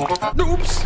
Oops!